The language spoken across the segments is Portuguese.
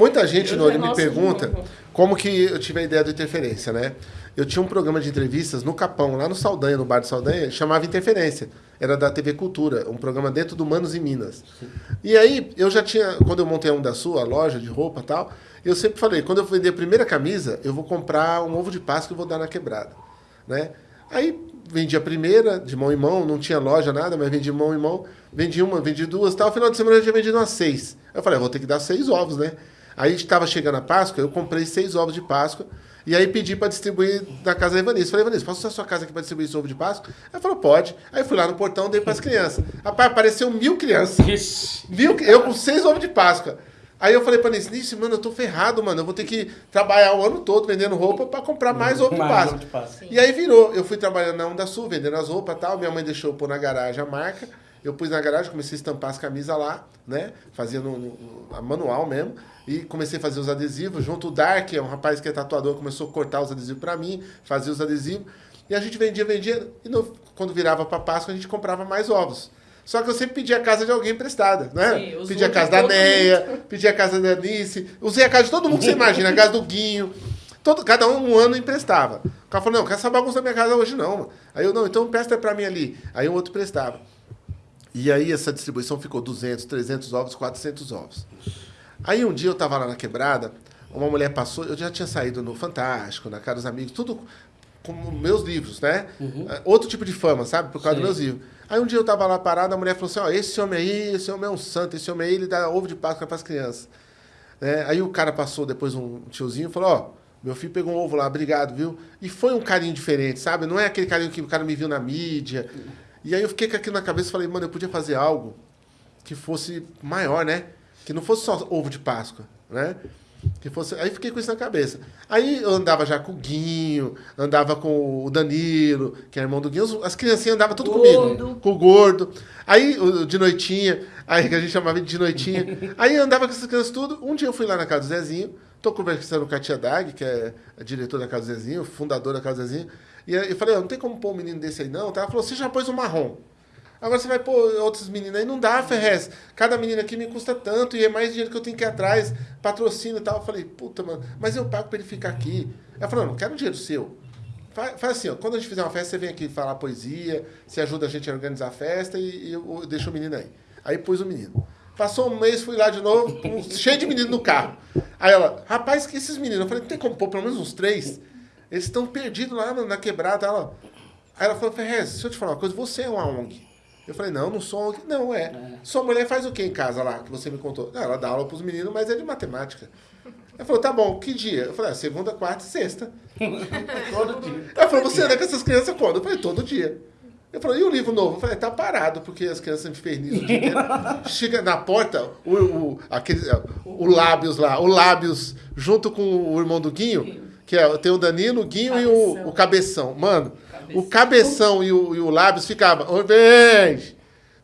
muita gente, Eu Nori, me pergunta como que eu tive a ideia do Interferência, né? Eu tinha um programa de entrevistas no Capão, lá no Saldanha, no bar de Saldanha, chamava Interferência. Era da TV Cultura, um programa dentro do Manos e Minas. E aí, eu já tinha, quando eu montei a Um da Sua, a loja de roupa e tal, eu sempre falei, quando eu vender a primeira camisa, eu vou comprar um ovo de Páscoa e vou dar na quebrada, né? Aí, vendi a primeira, de mão em mão, não tinha loja, nada, mas vendi mão em mão, vendi uma, vendi duas, tal. Final de semana eu já vendi umas seis. Eu falei, eu vou ter que dar seis ovos, né? Aí estava chegando a Páscoa, eu comprei seis ovos de Páscoa e aí pedi para distribuir na casa da Ivanice. Falei, Ivanice, posso usar a sua casa aqui para distribuir esse ovo de Páscoa? Ela falou, pode. Aí fui lá no portão, dei para as crianças. Rapaz, apareceu mil crianças. Ixi. Viu? Eu com seis ovos de Páscoa. Aí eu falei pra Nice, mano, eu tô ferrado, mano. Eu vou ter que trabalhar o ano todo vendendo roupa pra comprar mais ovo de Páscoa. de Páscoa. E aí virou. Eu fui trabalhando na Onda Sul, vendendo as roupas e tal. Minha mãe deixou eu pôr na garagem a marca. Eu pus na garagem, comecei a estampar as camisas lá, né? Fazia no, no- no- a manual mesmo. E comecei a fazer os adesivos. Junto o Dark, é um rapaz que é tatuador, começou a cortar os adesivos pra mim, fazia os adesivos. E a gente vendia, vendia. E no- quando virava pra Páscoa, a gente comprava mais ovos. Só que eu sempre pedia a casa de alguém emprestada, né? Sim, pedia a casa da Neia, pedi a casa da Anice, usei a casa de todo mundo que você imagina, a casa do Guinho. Todo, cada um um ano emprestava. O cara falou, não, quer essa bagunça na minha casa hoje não. mano. Aí eu, não, então empresta pra mim ali. Aí o outro prestava. E aí essa distribuição ficou 200, 300 ovos, 400 ovos. Aí um dia eu tava lá na quebrada, uma mulher passou, eu já tinha saído no Fantástico, na Cara dos Amigos, tudo com meus livros, né? Ah, Outro tipo de fama, sabe? Por causa Sim. dos meus livros. Aí um dia eu tava lá parado, a mulher falou assim, ó, esse homem aí, esse homem é um santo, esse homem aí, ele dá ovo de Páscoa pras crianças. né? Aí o cara passou depois um tiozinho e falou, ó, meu filho pegou um ovo lá, obrigado, viu? E foi um carinho diferente, sabe? Não é aquele carinho que o cara me viu na mídia. E aí eu fiquei com aquilo na cabeça e falei, mano, eu podia fazer algo que fosse maior, né? Que não fosse só ovo de Páscoa, né? Que fosse... Aí fiquei com isso na cabeça. Aí eu andava já com o Guinho, andava com o Danilo, que é irmão do Guinho, as criancinhas andavam tudo Gordo. comigo. Com o gordo. Aí, de noitinha, aí que a gente chamava de noitinha. Aí eu andava com essas crianças tudo. Um dia eu fui lá na casa do Zezinho, tô conversando com a tia Dag, que é a diretora da casa do Zezinho, fundadora da casa do Zezinho. E eu falei, não tem como pôr um menino desse aí não. tá? Ela falou, você já pôs um marrom. Agora você vai pôr outros meninos aí, não dá, Ferrez. Cada menino aqui me custa tanto e é mais dinheiro que eu tenho que ir atrás, patrocínio e tal. Eu falei, puta, mano, mas eu pago pra ele ficar aqui. Ela falou, não, quero dinheiro seu. Faz, faz assim, ó, quando a gente fizer uma festa, você vem aqui falar poesia, você ajuda a gente a organizar a festa e, e eu, eu deixo o menino aí. Aí pus o menino. Passou um mês, fui lá de novo, cheio de menino no carro. Aí ela, rapaz, que esses meninos? Eu falei, não tem como pôr pelo menos uns três? Eles estão perdidos lá na, quebrada. Ela, aí ela falou, Ferrez, deixa eu te falar uma coisa, você é uma ONG. Eu falei, não, não sou ONG. Não, é. Sua mulher faz o que em casa lá, que você me contou? Não, ela dá aula pros meninos, mas é de matemática. Ela falou, tá bom, que dia? Eu falei, ah, segunda, quarta e sexta. Todo dia. Ela falou, você anda com essas crianças quando? Eu falei, todo dia. Eu falei, e o livro novo? Eu falei, tá parado, porque as crianças infernizam o dia inteiro. Chega na porta, o, o, aquele, o Lábios lá, o Lábios, junto com o irmão do Guinho, que é, tem o Danilo, o Guinho e o, o Cabeção. Mano, o Cabeção e o, e o Lábios ficavam, ô, vem,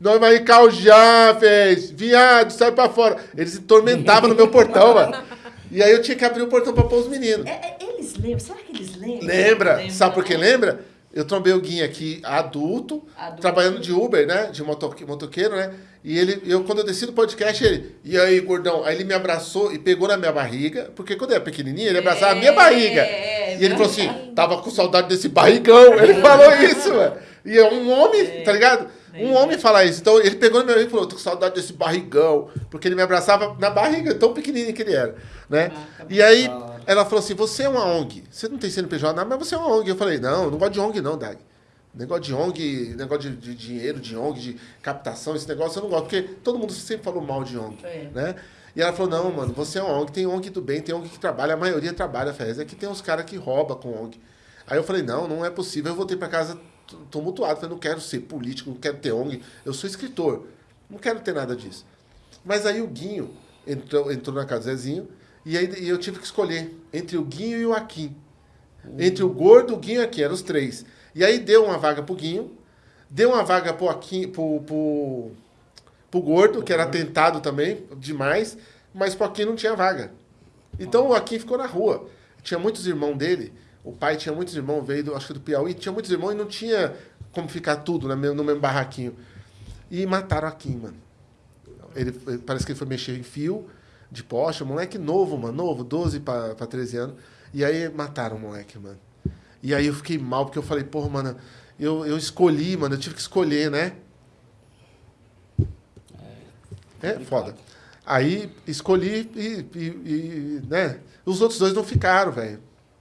nós vai já, fez, viado, sai pra fora. Eles se tormentavam no meu portão, mano. E aí eu tinha que abrir o portão pra pôr os meninos. É, é, eles lembram? Será que eles lembram? Lembra? Lembra, Sabe por que lembra? Eu trombei o Guinho aqui adulto, Adulto. trabalhando de Uber, né? De motoque- motoqueiro, né? E ele, eu, quando eu desci do podcast, ele, e aí, gordão? Aí ele me abraçou e pegou na minha barriga, porque quando eu era pequenininho, ele abraçava a minha É, barriga. é e ele falou assim: tava com saudade desse barrigão. Ele falou isso, mano. E é um homem, tá ligado? Um homem fala isso. Então ele pegou na minha barriga e falou: tô com saudade desse barrigão. Porque ele me abraçava na barriga, tão pequenininho que ele era, né? E aí ela falou assim: você é uma ONG. Você não tem CNPJ, nada, mas você é uma ONG. Eu falei: não, eu não gosto de ONG, não, Dag. Negócio de ONG, negócio de, de dinheiro, de ONG, de captação, esse negócio eu não gosto, porque todo mundo sempre falou mal de ONG, É. né? E ela falou, não, mano, você é uma ONG, tem ONG do bem, tem ONG que trabalha, a maioria trabalha, Fez. É que tem uns caras que roubam com ONG. Aí eu falei, não, não é possível. Eu voltei pra casa tumultuado, falei, não quero ser político, não quero ter ONG, eu sou escritor, não quero ter nada disso. Mas aí o Guinho entrou, entrou na casa do Zezinho, e aí e eu tive que escolher entre o Guinho e o Aquim. Entre o gordo, o Guinho e o Aquim, eram os três. E aí deu uma vaga pro Guinho, deu uma vaga pro Aquim, pro, pro, pro gordo, que era tentado também, demais, mas pro Aquim não tinha vaga. Então o Aquim ficou na rua. Tinha muitos irmãos dele, o pai tinha muitos irmãos, veio do, acho que do Piauí, tinha muitos irmãos e não tinha como ficar tudo no mesmo, no mesmo barraquinho. E mataram o Aquim, mano. Ele, parece que ele foi mexer em fio de Porsche, moleque novo, mano, novo, 12 pra, pra 13 anos. E aí mataram o moleque, mano. E aí eu fiquei mal, porque eu falei, porra, mano, eu, eu escolhi, mano, eu tive que escolher, né? É, foda. Aí escolhi e, e- e, né? Os outros dois não ficaram, velho,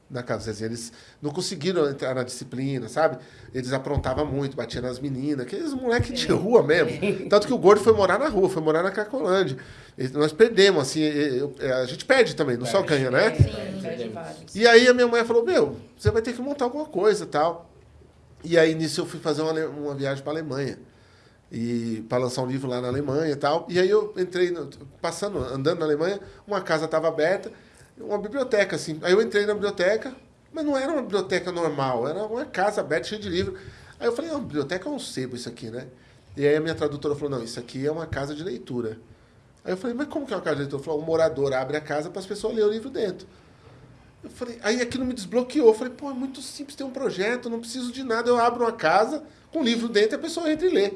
na casa. Eles não conseguiram entrar na disciplina, sabe? Eles aprontavam muito, batiam nas meninas, aqueles moleques de rua mesmo. Tanto que o gordo foi morar na rua, foi morar na Cracolândia. E Nós perdemos, assim, e- eu- a gente perde também, não só ganha, né? Sim, perde vários. E aí a minha mãe falou, meu, você vai ter que montar alguma coisa e tal. E aí nisso eu fui fazer uma, uma viagem para Alemanha. E para lançar um livro lá na Alemanha e tal. E aí eu entrei, no- passando, andando na Alemanha, uma casa estava aberta, uma biblioteca, assim. Aí eu entrei na biblioteca, mas não era uma biblioteca normal, era uma casa aberta, cheia de livro. Aí eu falei, não, biblioteca é um sebo isso aqui, né? E aí a minha tradutora falou, não, isso aqui é uma casa de leitura. Aí eu falei, mas como que é uma casa de leitura? Ela falou, um morador abre a casa para as pessoas lerem o livro dentro. Eu falei, aí aquilo me desbloqueou. Eu falei, pô, é muito simples ter um projeto, não preciso de nada. Eu abro uma casa com um livro dentro e a pessoa entra e lê.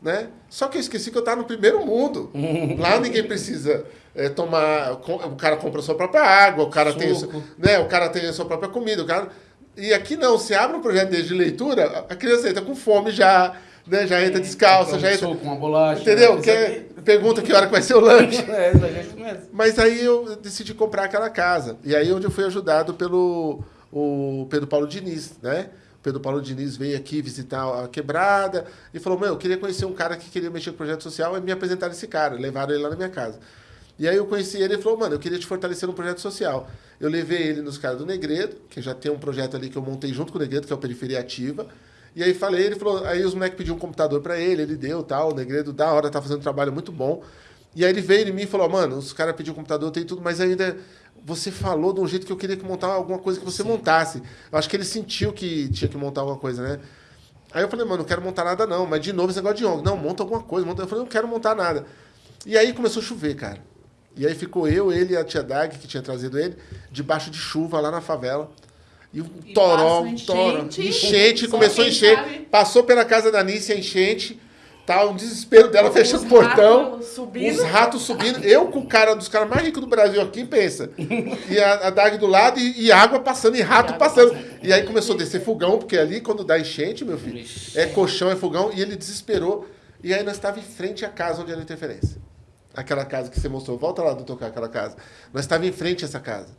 Né? Só que eu esqueci que eu estava no primeiro mundo. Lá ninguém precisa é, tomar. O cara compra a sua própria água, o cara, tem, o né, o cara tem a sua própria comida. O cara... E aqui não, você abre um projeto de leitura, a criança entra com fome já, né, já entra descalça, já entra. Com uma bolacha. Entendeu? né? Pergunta que hora que vai ser o lanche. É, é. Mas aí eu decidi comprar aquela casa. E aí onde eu fui ajudado pelo o Pedro Paulo Diniz, né? Pedro Paulo Diniz veio aqui visitar a quebrada e falou: Meu, eu queria conhecer um cara que queria mexer com projeto social e me apresentaram esse cara. Levaram ele lá na minha casa. E aí eu conheci ele e falou: Mano, eu queria te fortalecer no projeto social. Eu levei ele nos caras do Negredo, que já tem um projeto ali que eu montei junto com o Negredo, que é o Periferia Ativa. E aí falei, ele falou, aí os moleques pediram um computador pra ele, ele deu tal, o Negredo da hora, tá fazendo um trabalho muito bom. E aí ele veio em mim e falou, mano, os caras pediram um computador, tem tudo, mas ainda você falou de um jeito que eu queria que montar alguma coisa que você montasse. Eu acho que ele sentiu que tinha que montar alguma coisa, né? Aí eu falei, mano, não quero montar nada não, mas de novo esse negócio de ONG. Não, monta alguma coisa. Monta... Eu falei, não quero montar nada. E aí começou a chover, cara. E aí ficou eu, ele e a tia Dag, que tinha trazido ele, debaixo de chuva lá na favela. E um E toró, um toró. enchente. Enchente, começou a encher. sabe. Passou pela casa da Nícia, enchente. Tá, um desespero dela, fecha Os o portão. subindo. Os ratos subindo. Eu com o cara dos caras mais ricos do Brasil aqui, pensa. E a, a Dag do lado e, e água passando, e rato água passando. passando. E aí começou a descer fogão, porque ali quando dá enchente, meu filho, Vixe. é colchão, é fogão. E ele desesperou. E aí nós estávamos em frente à casa onde era a interferência. Aquela casa que você mostrou. Volta lá do tocar aquela casa. Nós estávamos em frente a essa casa.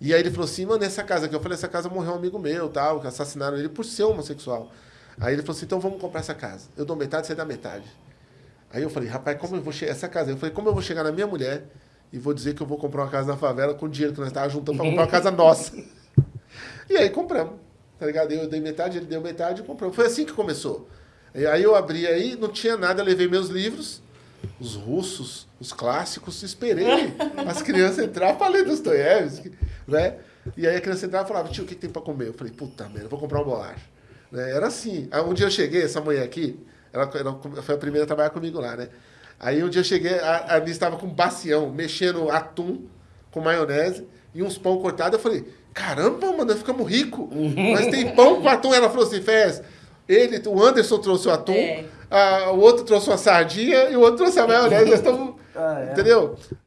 E aí ele falou assim, mano, essa casa aqui. Eu falei, essa casa morreu um amigo meu, tal, que assassinaram ele por ser homossexual. Aí ele falou assim, então vamos comprar essa casa. Eu dou metade, você dá metade. Aí eu falei, rapaz, como eu vou chegar essa casa? Eu falei, como eu vou chegar na minha mulher e vou dizer que eu vou comprar uma casa na favela com o dinheiro que nós estávamos juntando para comprar uma casa nossa. E aí compramos. Tá ligado? Eu dei metade, ele deu metade e compramos. Foi assim que começou. E aí eu abri aí, não tinha nada, levei meus livros, os russos, os clássicos, esperei as crianças entrar ler Dostoiévski, né? E aí a criança entrava e falava, tio, o que, que tem para comer? Eu falei, puta merda, vou comprar uma bolacha. Né? Era assim. Aí um dia eu cheguei, essa mulher aqui, ela, ela foi a primeira a trabalhar comigo lá, né? Aí um dia eu cheguei, a, a Anice estava com um bacião, mexendo atum com maionese e uns pão cortados. Eu falei, caramba, mano, nós ficamos ricos. Mas tem pão com atum. Ela falou assim, Fez, ele, o Anderson trouxe o atum, É. a- o outro trouxe uma sardinha e o outro trouxe a maionese. Nós estamos. Ah, é. Entendeu?